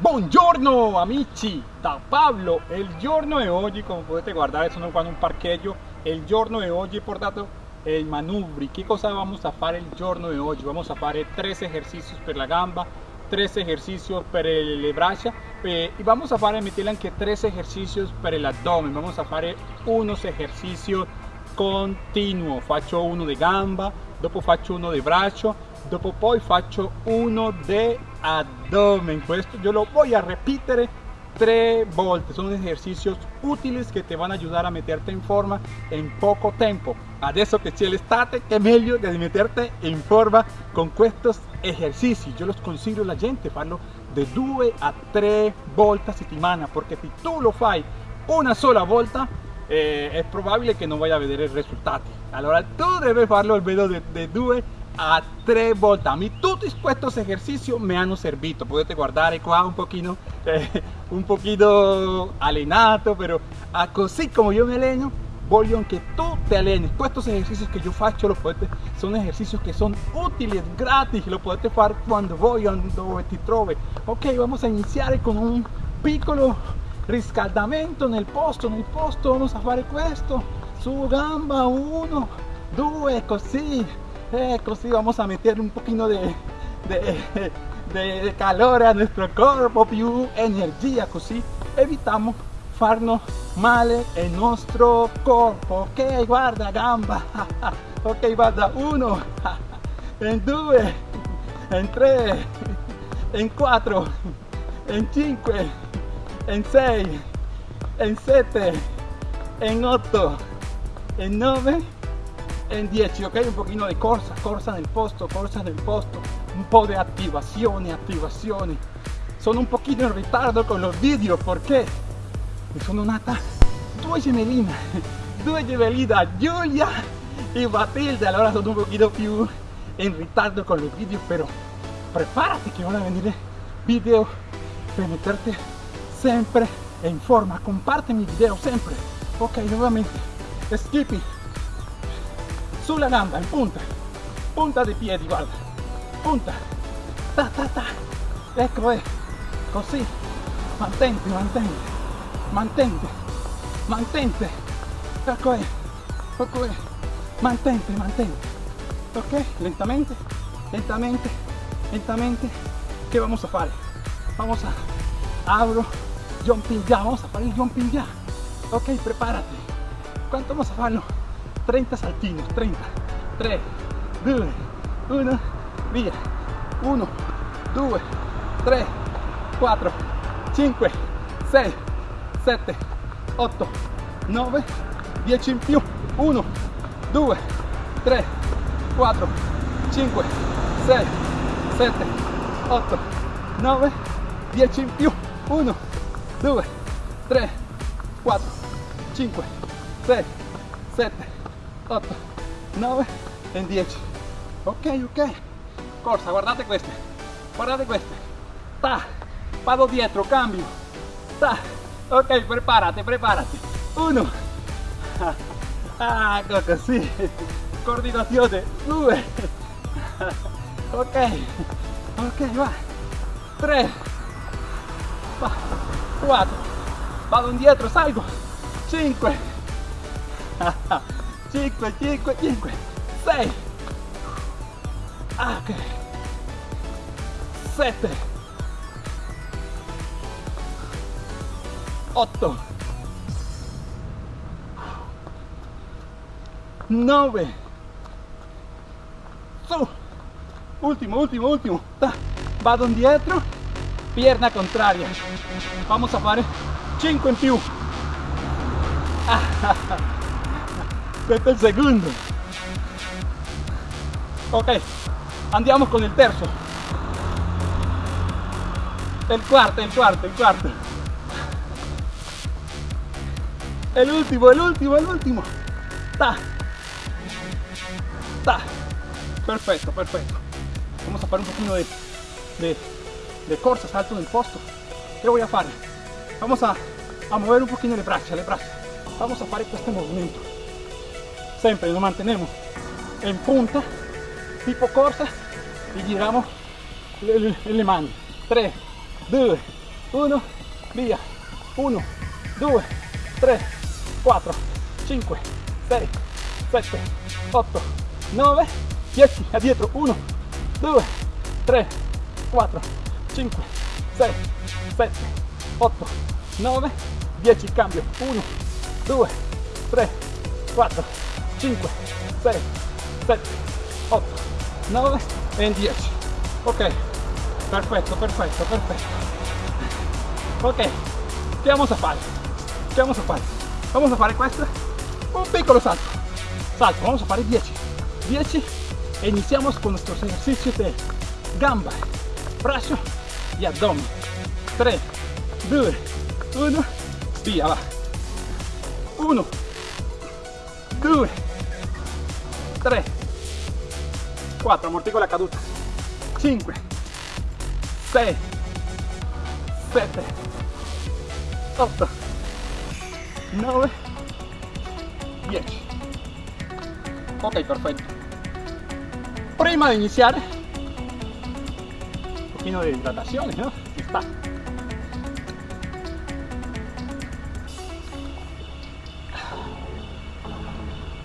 Buongiorno amici da Pablo, il giorno di oggi come potete guardare sono qua in un parcheggio il giorno di oggi portato i manubri. Che cosa vamos a fare il giorno di oggi? vamos a fare tres ejercicios per la gamba tres ejercicios per le braccia eh, y vamos a fare meterle anche tres ejercicios per el abdomen. Vamos a fare unos ejercicios continuo faccio uno di gamba dopo faccio uno di braccio dopo poi faccio uno di abdomen. Questo yo lo voy a repetir tres volte son ejercicios útiles que te van a ayudar a meterte en forma en poco tiempo. Adesso che c'è l'estate è meglio di meterte in forma con estos ejercicios. Yo los consiglio la gente farlo de 2 a 3 volte a settimana porque si tú lo fai una sola volta eh, è probabile che non vai a vedere risultati allora tu devi farlo almeno de 2 a tres volte a mí todos estos ejercicios me han servido. Potete guardare qua un poquito eh, un poquito alenato pero así como yo me alleno voglio que tú te allenes estos ejercicios que yo faccio lo potete, son ejercicios que son útiles gratis lo potete fare quando vuoi dove ti trovi ok vamos a iniciar con un piccolo riscaldamento nel posto nel posto. Vamos a fare questo su gamba 1 2 così ecco sí, vamos a meter un poquito de, de, calor a nuestro cuerpo, più energía, así evitamos farnos mal en nuestro cuerpo. Ok, guarda gamba. Ok, guarda uno, en dos, en tres, en cuatro, en cinco, en seis, en siete, en ocho, en nueve en 10 ok un poquito de corsa corsa nel posto corsa nel posto un po' di attivazioni attivazioni sono un pochino in ritardo con los vídeos perché mi sono nata due gemelline due gemelline Giulia y Matilde. Allora sono un poquito più in ritardo con los vídeos pero prepárate que van a venir video per meterte sempre in forma. Comparte mi video sempre ok nuovamente skipping sulla gamba in punta. Punta dei piedi guarda punta. Ta ta ta. Ecco è così mantente mantente. Mantente. Mantente. Ecco è ecco è mantente mantente. Ok lentamente lentamente lentamente. Che vamos a fare vamos a abro jumping ya. Vamos a fare il jumping ya. Ok prepárate. Quanto vamos a farlo 30 saltinos, 30, 3, 2, 1, via, 1, 2, 3, 4, 5, 6, 7, 8, 9, 10 in più, 1, 2, 3, 4, 5, 6, 7, 8, 9, 10 in più, 1, 2, 3, 4, 5, 6, 7, 8 9 e 10 ok ok. Corsa guardate queste guardate queste ta vado dietro cambio. Ta ok preparate preparate 1 ah ecco così coordinazione 2 ok. Ok va. 3 4 vado indietro salgo. 5 5, 5, 5, 6, ok, 7, 8, 9, su, último, último, último, vado indietro, pierna contraria, vamos a fare 5 in più, questo è il ok andiamo con il terzo il quarto il quarto il quarto è l'ultimo è l'ultimo ta. Ta. Perfetto perfetto vamos a fare un pochino de, de, de corsa salto nel posto. Che voy a fare vamos a, a mover un pochino le braccia le braccia vamos a fare questo movimento siempre nos mantenemos en punta tipo corsa y giramos le mani. 3 2 1, via, 1, 2, 3, 4, 5, 6, 7, 8, 9, 10, addietro, 1, 2, 3, 4, 5, 6, 7, 8, 9, 10, cambio, 1, 2, 3, 4, 5, 6, 7, 8, 9 e 10. Ok, perfetto, perfetto, perfetto. Ok, che vamos a fare? Che vamos a fare? Vamos a fare questo, un piccolo salto. Salto, vamos a fare 10. 10 e iniziamos con nuestros ejercicios de gamba, brazo y abdomen. 3, 2, 1, via, va. 1, 2, 3, 4, ammortico la caduta, 5, 6, 7, 8, 9, 10. Ok, perfecto. Prima de iniciar, un poquito de hidratación, ¿no? Está.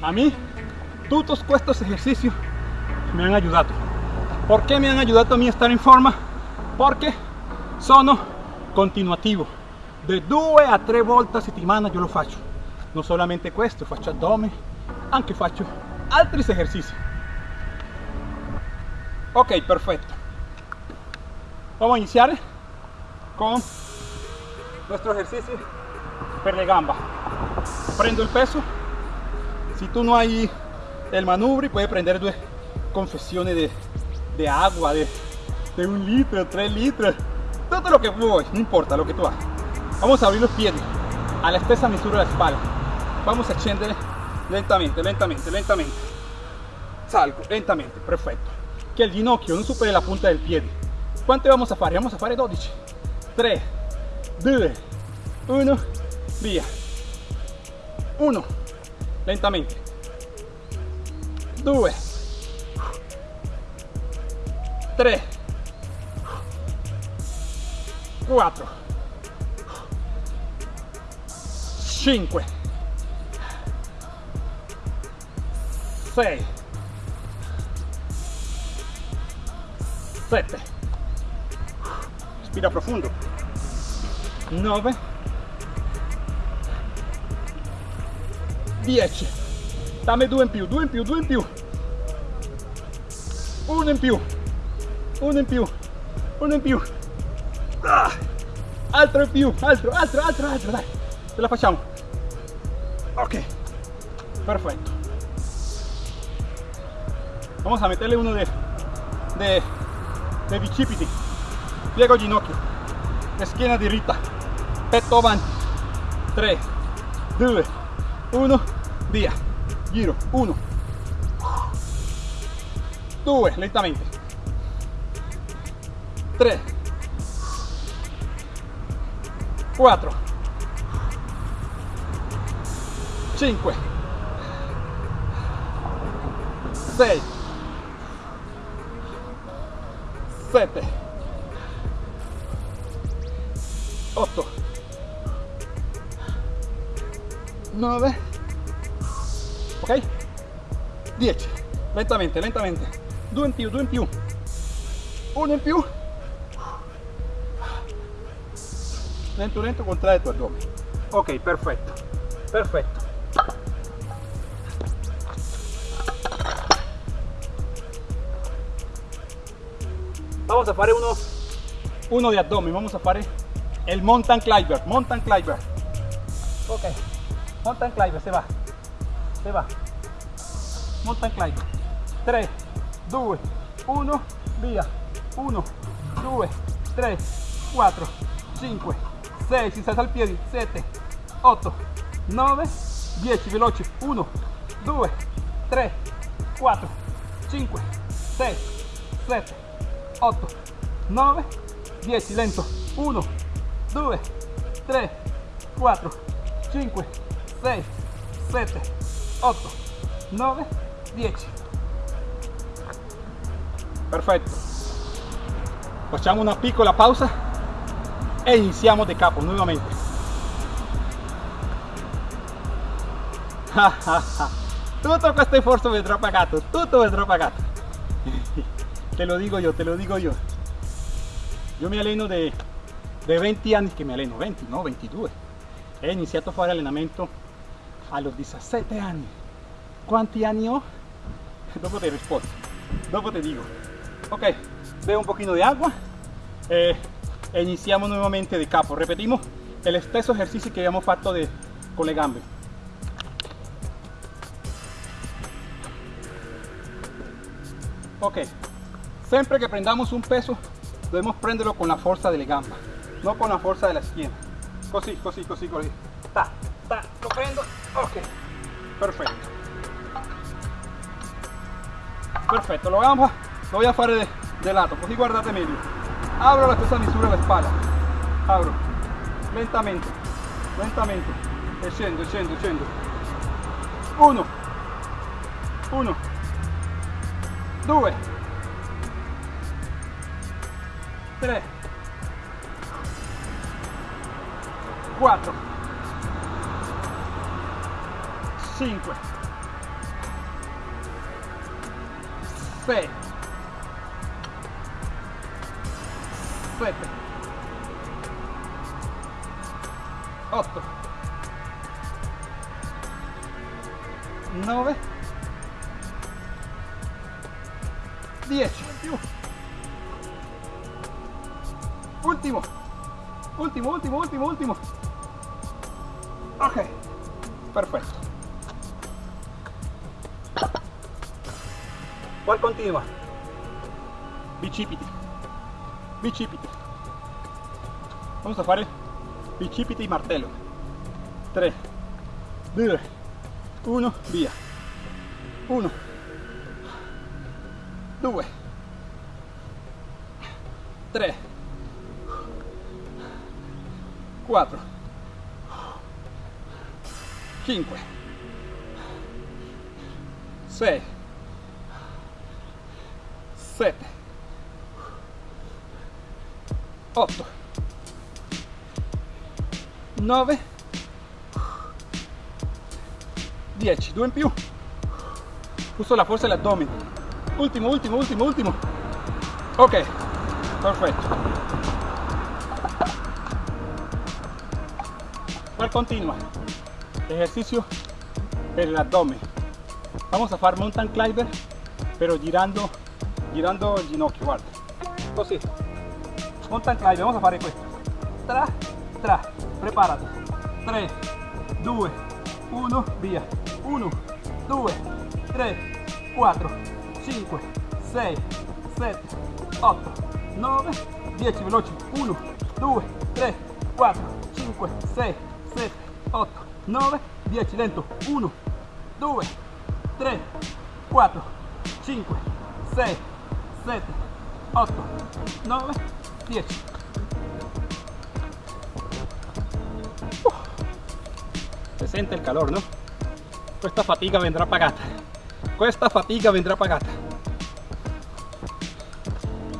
A mí, todos estos ejercicios me han ayudado. ¿Por qué me han ayudado a mí a estar en forma? Porque sono continuativo. De 2 a 3 volte a settimana io lo faccio. Non solamente questo, faccio addome, anche faccio altri esercizi. Ok, perfetto. Vamos a iniciar con nuestro ejercicio per gamba. Prendo el peso. Si tú no hay el manubri, puedes prender due confesiones de, de agua, de, de, un litro, tres litros, todo lo que voy, no importa lo que tú hagas. Vamos a abrir los pies a la estesa misura de la espalda. Vamos a scendere lentamente, lentamente, lentamente. Salgo lentamente, perfecto. Que el ginocchio non superi la punta del piede. Quante vamos a fare? Vamos a fare 12. 3, 2, 1, via. 1, lentamente. 2, 3, 4, 5, 6, 7, respira profundo, 9, 10, dammi due in più, due in più, due in più, uno in più, uno in più, uno in più, ah, altro in più, altro, altro, altro, altro, dai, ce la facciamo, ok, perfetto, vamos a meterle uno de, de, de bicipiti, piego ginocchio, schiena diritta, petto avanti, 3, 2, 1, via, giro, 1, 2, lentamente, 3, 4, 5, 6, 7, 8, 9, ok? 10, lentamente, lentamente, 2 in più, 2 in più, 1 in più, lento lento contrae tu addome ok perfetto. Perfetto. Vamos a fare uno uno di addome. Vamos a fare el mountain climber. Mountain climber. Ok. Mountain climber se va. Se va mountain climber 3 2 1 via 1 2 3 4 5 6, si salta al piedi, 7, 8, 9, 10, veloci, 1, 2, 3, 4, 5, 6, 7, 8, 9, 10, lento, 1, 2, 3, 4, 5, 6, 7, 8, 9, 10. Perfetto. Facciamo una piccola pausa e iniziamo de capo nuevamente tutto questo sforzo vendrá pagato tutto vendrá pagato te lo digo yo te lo digo yo yo me alleno de, de 20 anni che mi alleno 20 no 22 he iniziato a fare allenamento a los 17 anni quanti anni ho? Dopo te rispondo dopo te digo ok bebo un poquito de agua. E iniziamo nuevamente de capo. Repetimos el stesso ejercicio que habíamos fatto de, con le gambe ok siempre que prendamos un peso debemos prenderlo con la fuerza de la gamba no con la fuerza de la esquina. Così così così così ta ta lo prendo. Ok perfecto perfecto lo vamos lo voy a fare de, de lato così guardate meglio abro la stessa misura la spalla abro. Lentamente. Lentamente. E scendo e e 1 1 2 3 4 5 6 7 8 9 10 più último último último último último ¿cuál continua? bicipiti bicipiti vamos a fare bicipiti y martello 3 2 1 via 1 2 3 4 5 6 7 8 9 10 2 in più. Uso la forza dell'addome. Ultimo ultimo ultimo ultimo. Ok. Perfetto. Cual continua. Ejercicio per el abdomen vamos a fare mountain climber pero girando girando il ginocchio guarda. Così mountain climber vamos a fare questo tra tra preparati 3 2 1 via 1 2 3 4 5 6 7 8 9 10 veloci 1 2 3 4 5 6 7 8 9 10 lento 1 2 3 4 5 6 7 8 9 10 Uh, se sente il calor no? questa fatica vendrà pagata. Questa fatica vendrà pagata.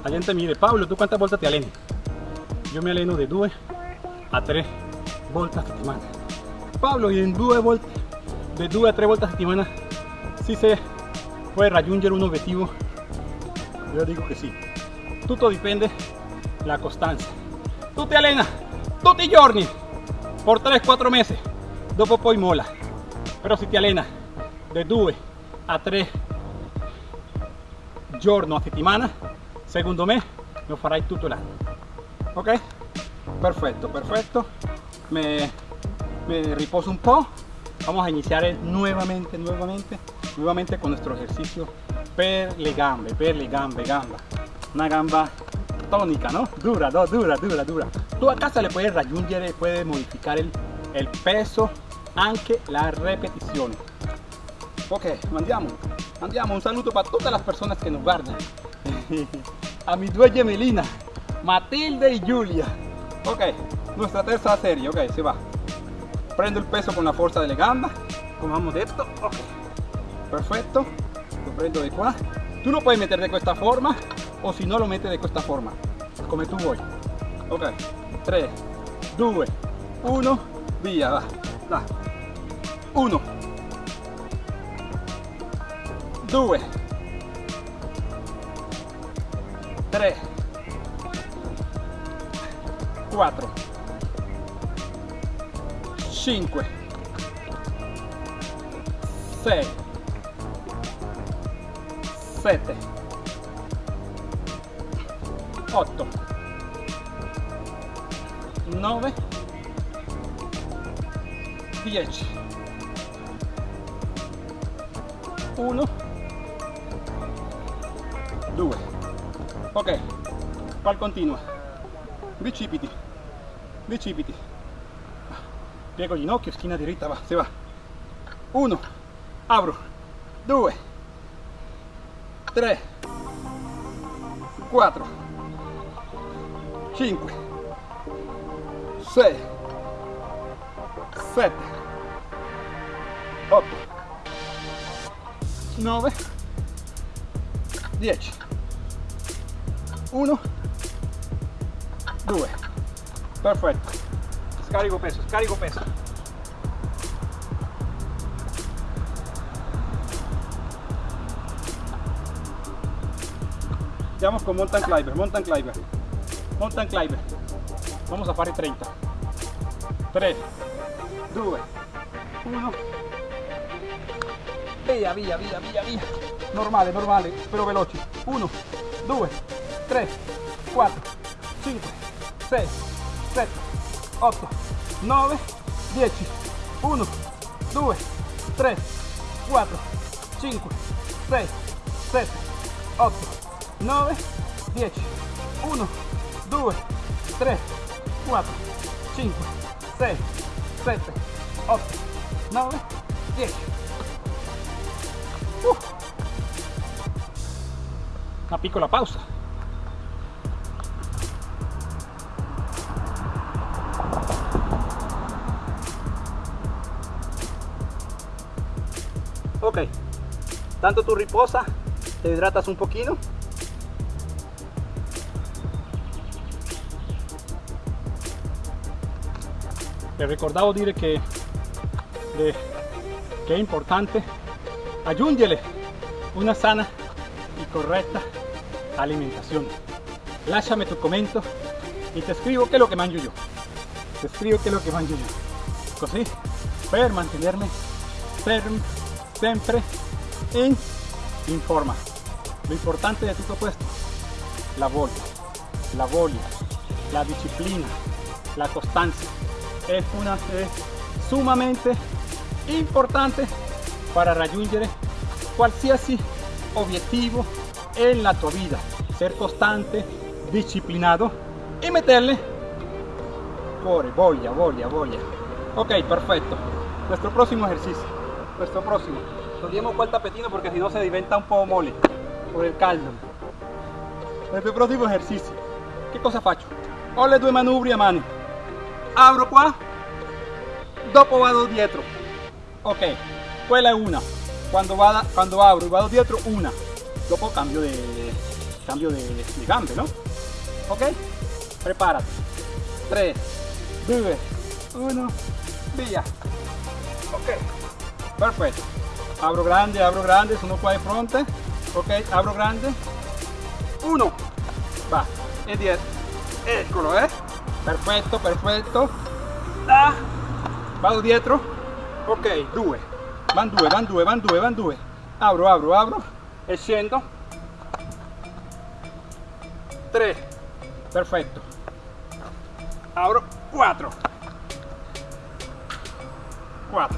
La gente mire Pablo tu quantas volte ti alleni yo me alleno de 2 a 3 volte a settimana Pablo y en 2 volte de 2 a 3 volte a settimana si se puede raggiungere un obiettivo yo digo que sí. Tutto dipende la costanza tu ti allena tutti i giorni por 3-4 mesi dopo poi mola. Però se ti allena de 2 a 3 giorni a settimana secondo me lo farai ok perfecto perfecto. Me, me riposo un po' vamos a iniciar nuevamente nuevamente nuevamente con nuestro ejercicio per le gambe per le gambe gamba. Una gamba tónica no dura no, dura dura dura. Tu a casa le puedes raggiungere puedes modificar el, peso anche la repetizione ok andiamo andiamo un saluto para todas las personas que nos guardan. A mis due gemellinas Matilde y Julia. Ok nuestra tercera serie ok se va. Prendo el peso con la fuerza de la gamba. Como hemos detto ok. Perfecto prendo de qua tú lo puedes meter de esta forma o si no lo metes de esta forma. Como tú voy ok. 3, 2, 1, via, va, va. 1, 2, 3, 4, 5, 6, 7, 8, 9, 10, 1, 2. Ok, qual continua? Bicipiti, bicipiti. Piego ginocchio, schiena diritta, va, si va. 1, apro, 2, 3, 4, 5, 6, 7, 8, 9, 10, 1, 2, perfetto, scarico peso, scarico peso. Andiamo con mountain climber, mountain climber, mountain climber. Vamos a fare 30. 3, 2, 1. Via, via, via, via, via. Normale, normale, però veloci. 1, 2, 3, 4, 5, 6, 7, 8, 9, 10. 1, 2, 3, 4, 5, 6, 7, 8, 9, 10, 1, 2, 3, 4, 5, 6, 7, 8, 9, 10. Uh. Una piccola pausa. Ok, tanto tu riposa, te hidratas un poquito vi ricordavo dire che, è importante aggiungere una sana y correcta alimentación. Lasciami tu commento y te escribo qué es lo que mangio yo. Te escribo qué es lo que mangio yo. Così per mantenerme ferm, sempre in, in forma. Lo importante de tutto questo, la voglia, la voglia, la disciplina, la costanza. Es una sumamente importante para raggiungere qualsiasi obiettivo en la tua vida. Ser costante, disciplinado y meterle cuore, voglia, voglia, voglia. Ok, perfecto. Nuestro próximo ejercicio. Nuestro próximo. Togliamo qua il tapetino porque si no se diventa un po' mole por el caldo. Nuestro próximo ejercicio. Che cosa faccio? Ho le due manubri a mano. Apro qua. Dopo vado dietro. Ok, quella è una. Quando, vada, quando abro y vado dietro, una. Dopo cambio de, cambio de, de gambe, ¿no? Ok? Prepárate. 3, 2, 1, via. Ok, perfetto. Abro grande, abro grande, sono qua di fronte. Ok, apro grande. 1, va, e dietro. Eccolo, eh? Perfetto, perfetto. Ah, vado dietro. Ok, 2. Van 2, van 2, van 2, van 2. Apro, apro, apro. E scendo. 3. Perfetto. Apro 4. 4.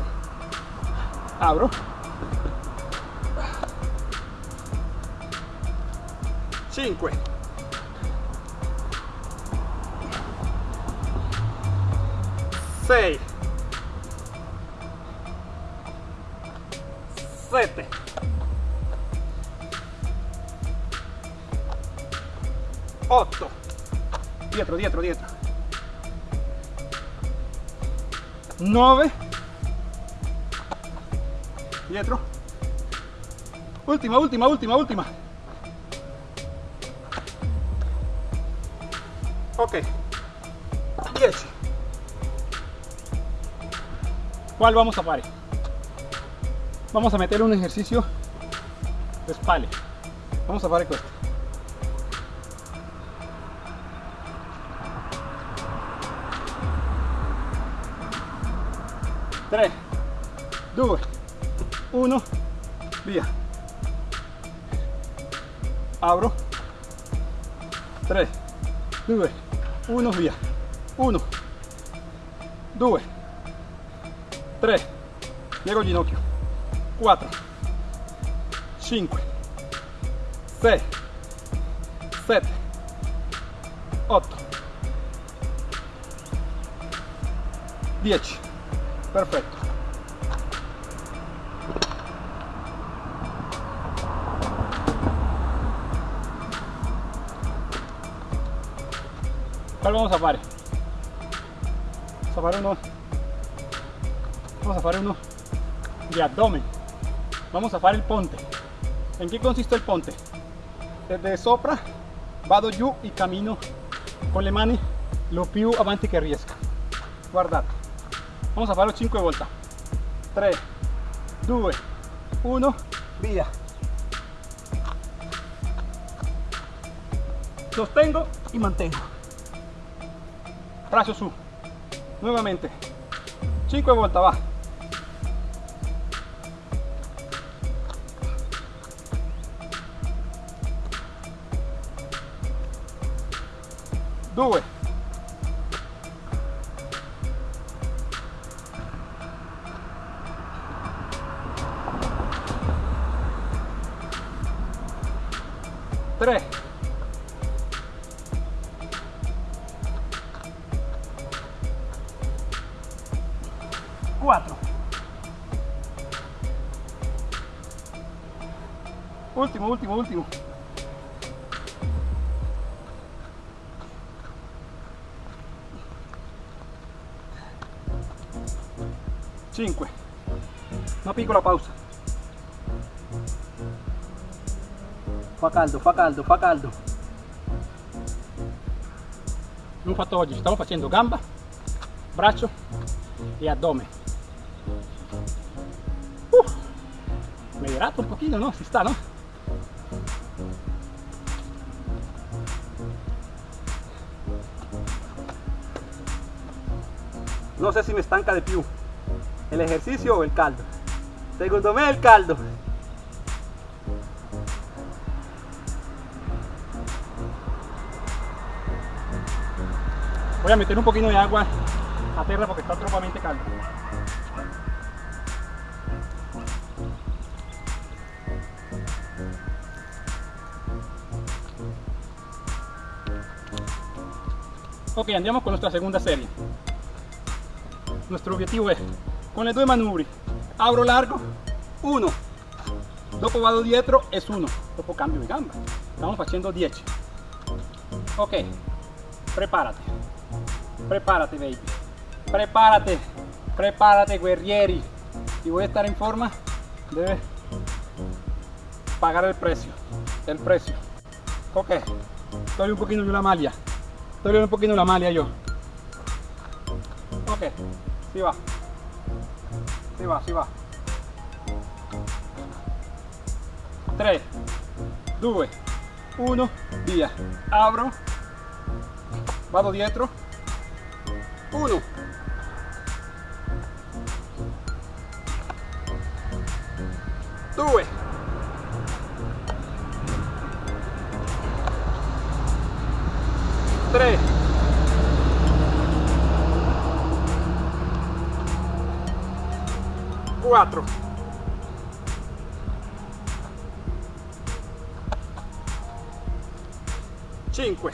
Apro. 5. 6. 7. 8. Dietro, dietro, dietro. 9. Dietro. Última, última, última, última. Ok. ¿Cuál vamos a fare? Vamos a meter un ejercicio de espalda. Vamos a fare questo. 3 2 1 via apro 3 2 1 via 1 2 3 piego ginocchio. 4 5 6 7 8 10 perfecto. ¿Cuál vamos a a fare uno Vamos a fare uno de abdomen. Vamos a fare el ponte. ¿En qué consiste el ponte? Desde sopra vado giù y camino con le mani lo più avanti che riesca guardate vamos a farlo 5 volte 3 2 1 via sostengo y mantengo. Brazo su nuevamente. 5 volte va 2 3 4 último último último 5 una piccola pausa. Fa caldo fa caldo fa caldo. Non fatto oggi stiamo facendo gamba braccio e addome uh, me hidrato un pochino no si sta no no sé si me estanca de più el ejercicio o el caldo secondo me el caldo voy a meter un poquito de agua a tierra porque está tropamente caldo. Ok andiamo con nuestra segunda serie. Nuestro objetivo es con le due manubri. Abro largo. 1 dopo vado dietro es 1 dopo cambio di gamba. Stiamo facendo 10 ok. Prepárate. Prepárate baby. Prepárate. Prepárate guerrieri. Si voy a estar en forma debe pagar el precio el precio. Ok. Estoy un poquito de la maglia estoy un poquito la maglia yo. Ok. Si va si va si va. 3 2 1 via apro vado dietro. 1 2 4 5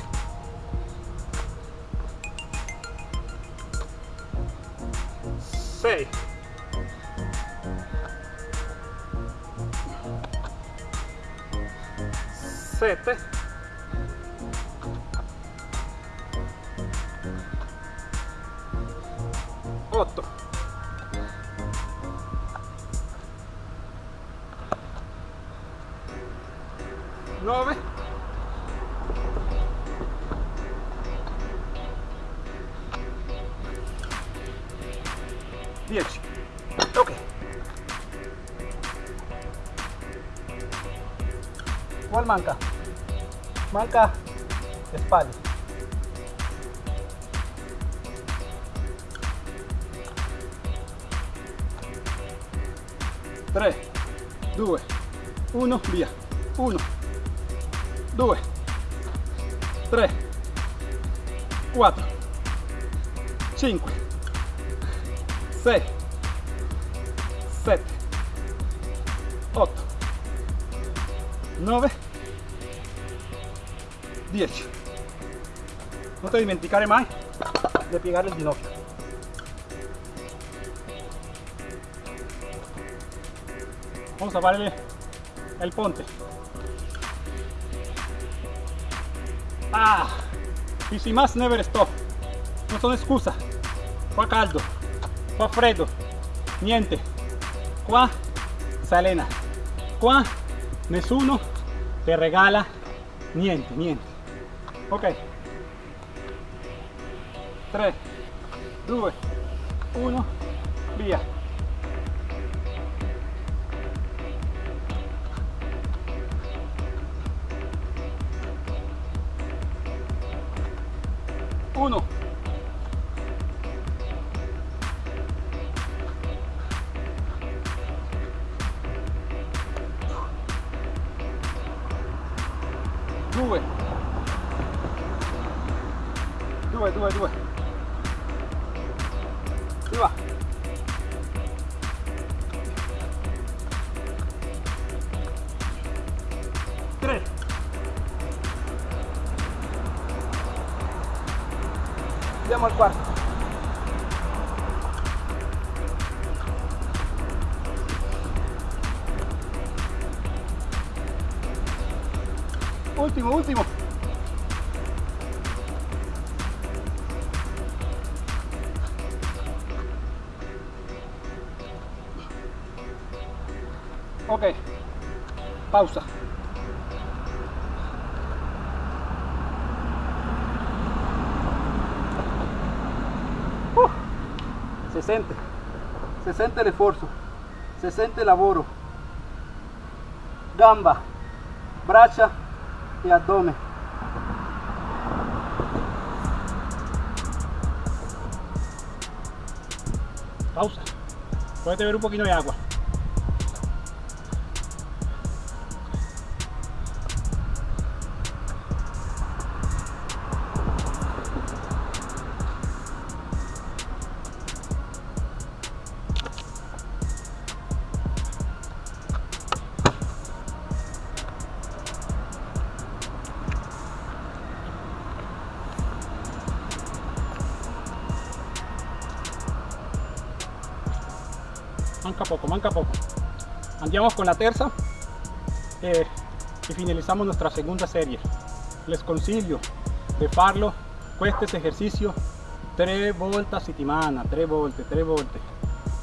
6 7 ¿No ves? Dieci. Ok. 1 manca? Manca espalda. Tres, due, uno, via, uno due, tre, quattro, cinque, sei, sette, otto, nove, dieci. Non te dimenticare mai di piegare il ginocchio. Vamos a darle el ponte. Ah, y sin más never stop. No son excusa. Qua caldo, qua freddo, niente. Qua salena. Qua nessuno te regala niente, niente. Ok. 3, 2, 1, via. Uno. Se sente l'esforzo, se sente il. Gamba, braccia e addome. Pausa. Puedes beber un poquito de agua. Andiamo con la terza eh, y finalizamos nuestra segunda serie. Les consiglio di farlo questo esercizio tre volte a settimana, tre volte, tre volte.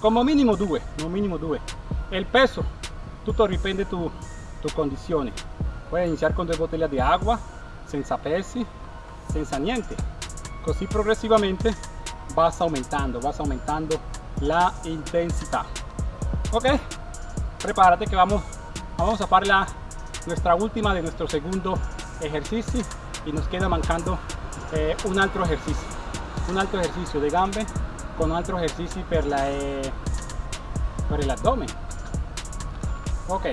Como minimo due, no minimo due. El peso, tutto dipende tu, tu condizione. Puoi iniziare con due bottiglie di acqua, senza pesi, senza niente. Così progressivamente vas aumentando, vas aumentando la intensità. Ok, prepárate que vamos, vamos a hacer la, nuestra última de nuestro segundo ejercicio y nos queda mancando eh, un altro ejercicio, un altro ejercicio de gambe con un altro ejercicio per, la, eh, per el abdomen. Ok.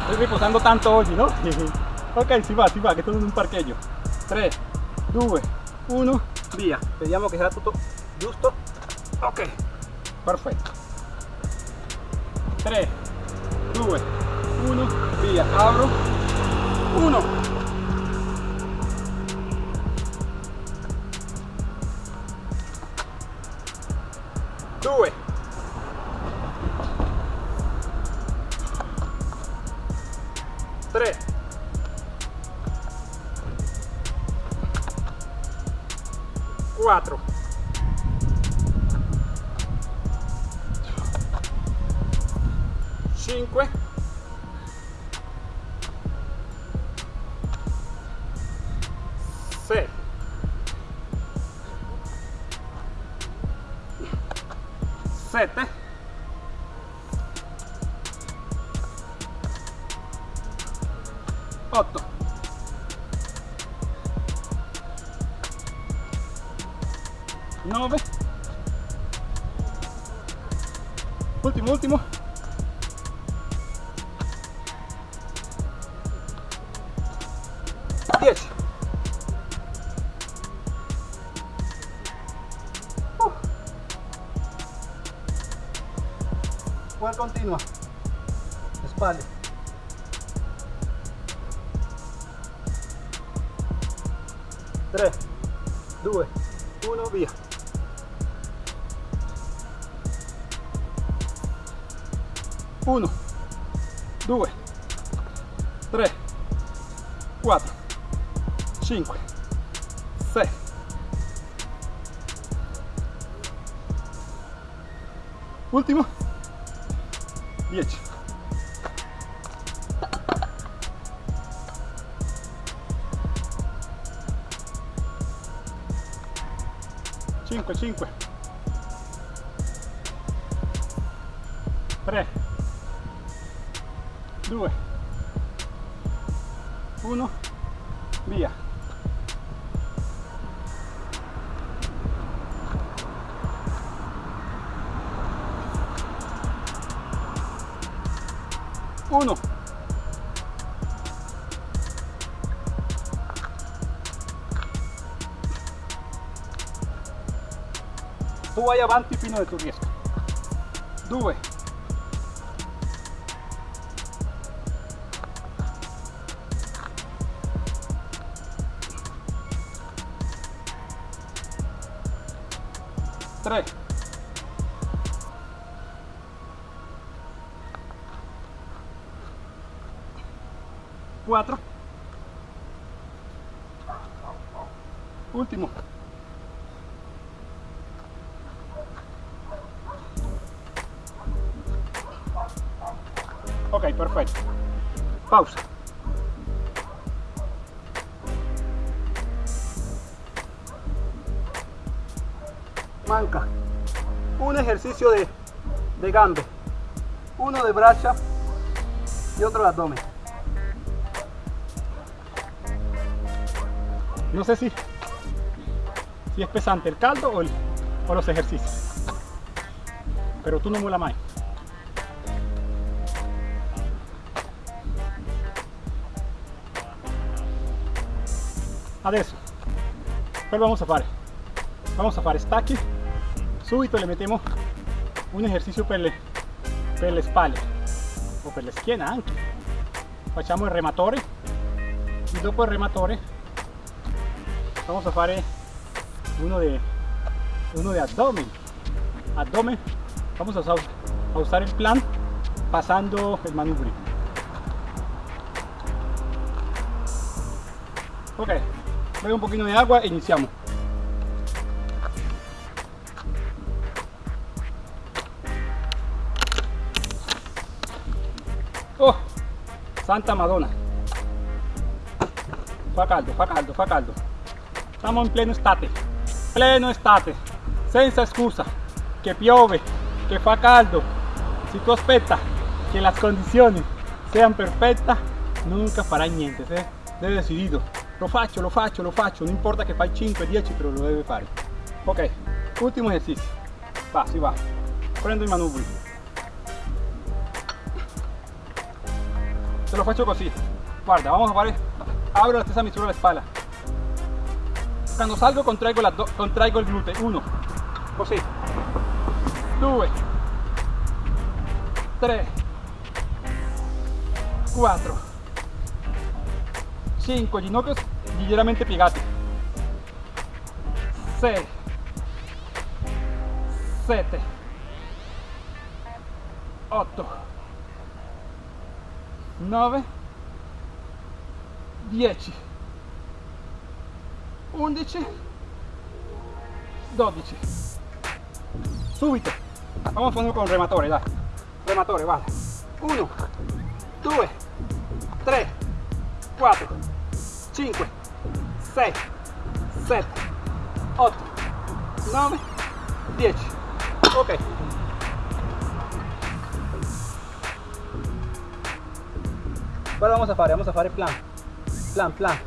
Estoy riposando tanto oggi, no? ok, si va, si va, che sono in un parcheggio. 3, 2, 1, via. Vediamo che sarà tutto giusto. Ok, perfetto. 3, 2, 1, via. Apro. 1. Último último 10 uh. ¿Cuál continua? Espalda. 2 3 4 5 6 ultimo. 10 5 5 vai avanti fino a tu riesca due 3 4 último pausa manca. Un ejercicio de, de gambe. Uno de bracha y otro de abdomen. No sé si, si es pesante el caldo o, los ejercicios. Pero tú no mola más. Adesso, quello vamos a fare? Vamos a fare stacchi, subito le mettiamo un esercizio per le, per le spalle o per la schiena anche. Facciamo il rematore. E dopo il rematore vamos a fare uno de uno de abdomen. Abdomen vamos a, a usar el plan pasando el manubrio. Ok bebe un poquito de agua e iniziamo oh santa madonna. Fa caldo fa caldo fa caldo. Siamo in pieno estate, pieno estate, senza scusa, che piove, che fa caldo. Se tu aspetta che le condizioni siano perfette, nunca farai niente, se deve decidido. Lo faccio, lo faccio, lo faccio, non importa che fai 5, 10, però lo deve fare. Ok, ultimo esercizio. Va, si va. Prendo i manubri. Te lo faccio così. Guarda, vamos a fare. Abro la stessa misura la spalla. Cuando salgo contraigo, la contraigo el glúteo. Uno, così. Due, tre, quattro, cinque, ginocchios leggermente piegati. Sei, sette, otto, nove, dieci. 11 12 subito. Vamos a ponerlo con rematore dai. Rematore vale. 1 2 3 4 5 6, 7, 8, 9, 10. Ok. Ahora vamos a fare, vamos a fare plan. Plan, plan.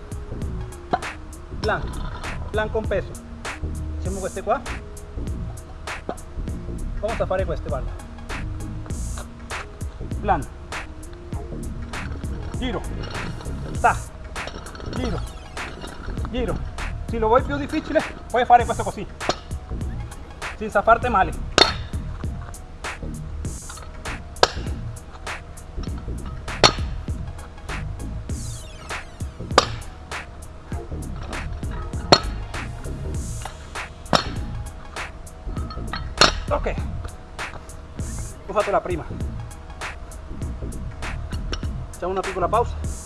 Plan. Plan con peso. Facciamo queste qua. Vamos a fare queste, guarda. Plan. Giro. Ta. Giro. Giro. Se lo vuoi più difficile, puoi fare questo così. Senza farti male. Ok, ho fatto la prima. Facciamo una piccola pausa.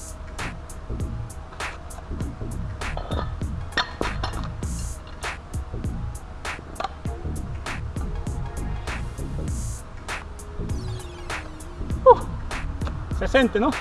Se sente, ¿no?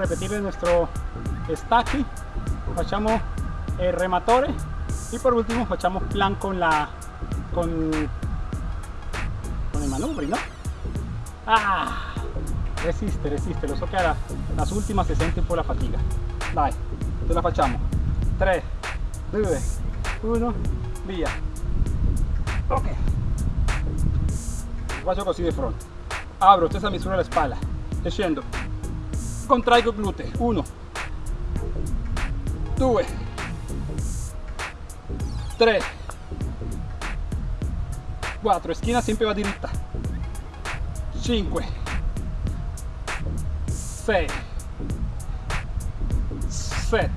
Repetir nuestro stacchi facciamo el rematore. Y por último facciamo plan con la con con el manubri no ah resiste resiste. Lo so che las últimas se sente un po' la fatica dai ce la facciamo 3 2 1 via ok. Faccio così di fronte apro stessa misura la spalla scendo contraigo glúteo 1 2 3 4 esquina siempre va diritta 5 6 7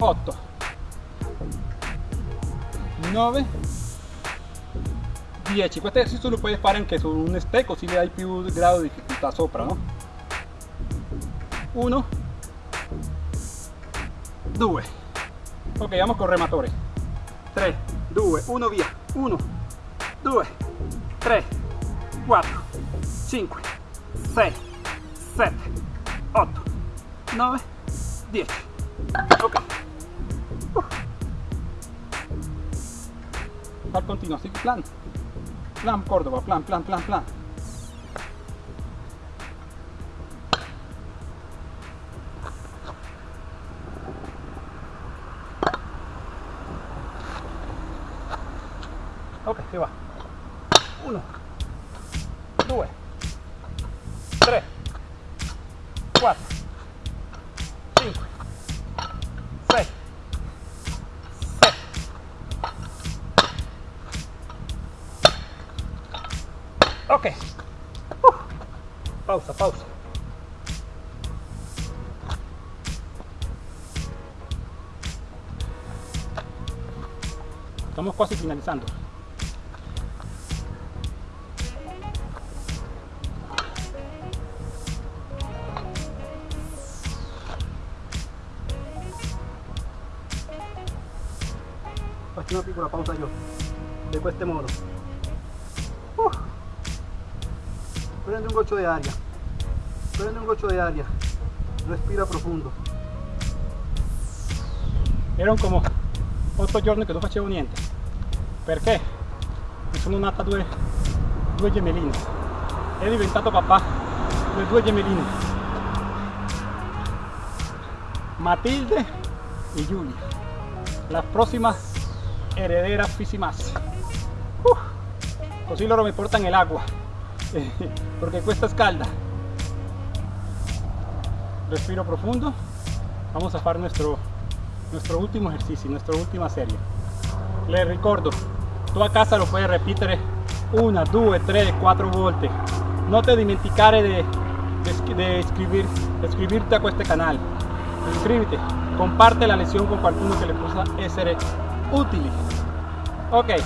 8 9 10 questo esercizio lo puoi fare anche su un step così le hai più grado di difficoltà sopra no 1 2 ok vamos con rematore 3 2, 1 via. 1, 2, 3, 4, 5, 6, 7, 8, 9, 10. Ok. Uh. al continuo así plan plan Córdoba plan plan plan plan Ok, si va. Ok. Pausa, pausa. estamos casi finalizando Faccio una piccola pausa io. De questo modo. Prende un goccio di aria. Prende un goccio di aria. Respira profondo. erano como 8 giorni che non facevo niente perché mi sono nata due, due gemelline è diventato papà delle due gemelline Matilde e Giulia la prossima heredera Fisimas uh, così loro mi portano l'acqua perché questa è calda respiro profundo vamos a fare nuestro nuestro último ejercicio, nuestra última serie. Les ricordo, tu a casa lo puedes repetir una, due, tre, quattro volte. No te dimenticare de, de, de escribir, de escribirte a este canal. Suscríbete, comparte la lezione con qualcuno che le possa essere utili. Ok,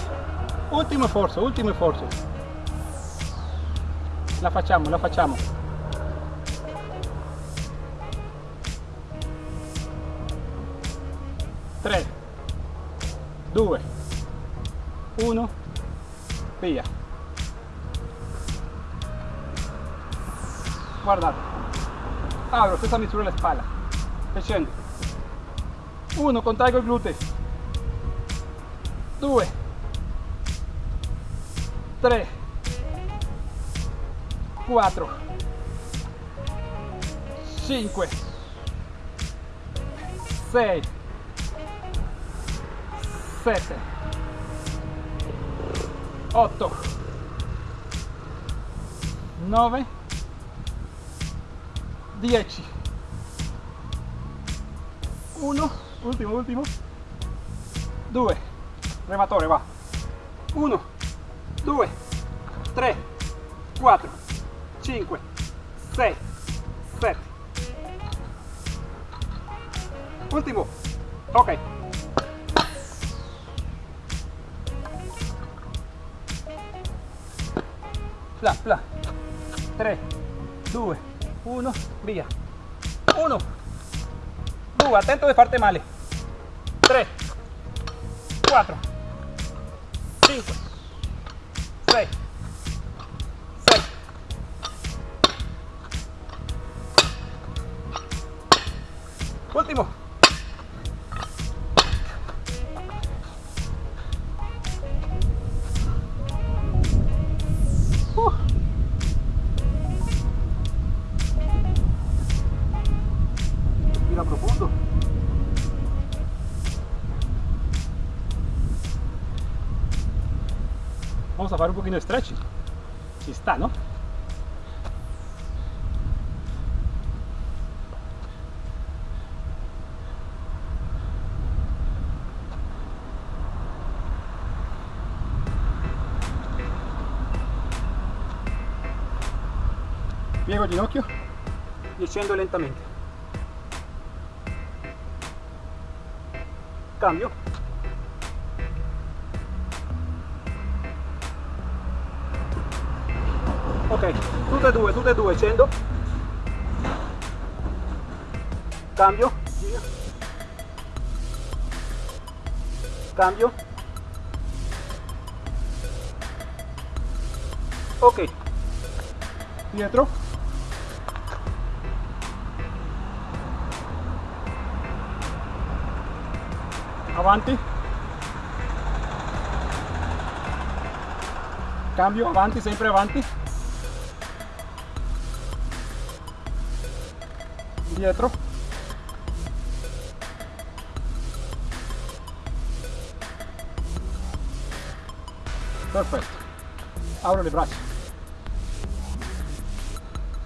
ultimo sforzo, ultimo sforzo. La facciamo, la facciamo. Tre, due, uno, via. Guardate, apro questa misura la spalla e. Uno, contraggo i glutei. Due, tre, quattro, cinque, sei, sette, otto, nove, dieci. Uno, ultimo, ultimo. Due, rematore, va. Uno, due, tre, quattro, cinque, sei, sette. Ultimo. Ok. Pla, pla. 3, 2, 1, via. 1, 2, attento di farti male. 3, 4, 5, De stretching. Si está, ¿no? Piego il ginocchio e scendo lentamente. Cambio. Cambio. Cambio. Ok. Avanti. Cambio, avanti, sempre avanti. Dietro. Perfetto. Apro le braccia.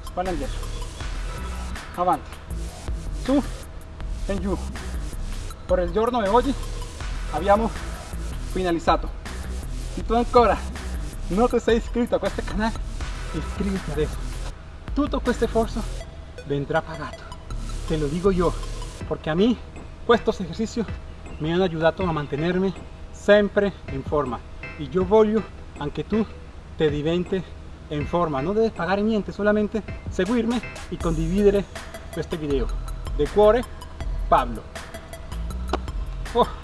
Spalle indietro. Avanti. Su e giù. Per il giorno di oggi abbiamo finalizzato. Se tu ancora non ti sei iscritto a questo canale, iscriviti adesso. Tutto questo sforzo vendrá pagato. Te lo digo yo, porque a mí estos ejercicios me han ayudado a mantenerme sempre in forma. Y yo voglio anche tu te diventi in forma. No debes pagar niente, solamente seguirme y condividere questo video. De cuore, Pablo. Oh.